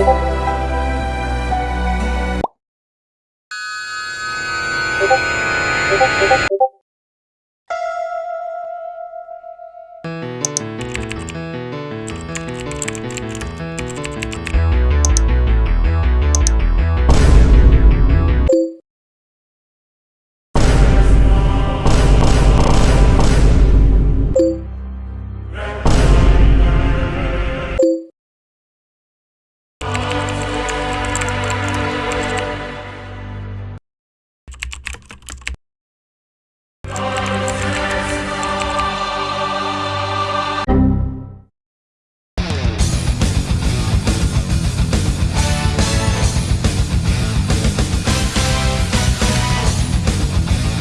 Okay.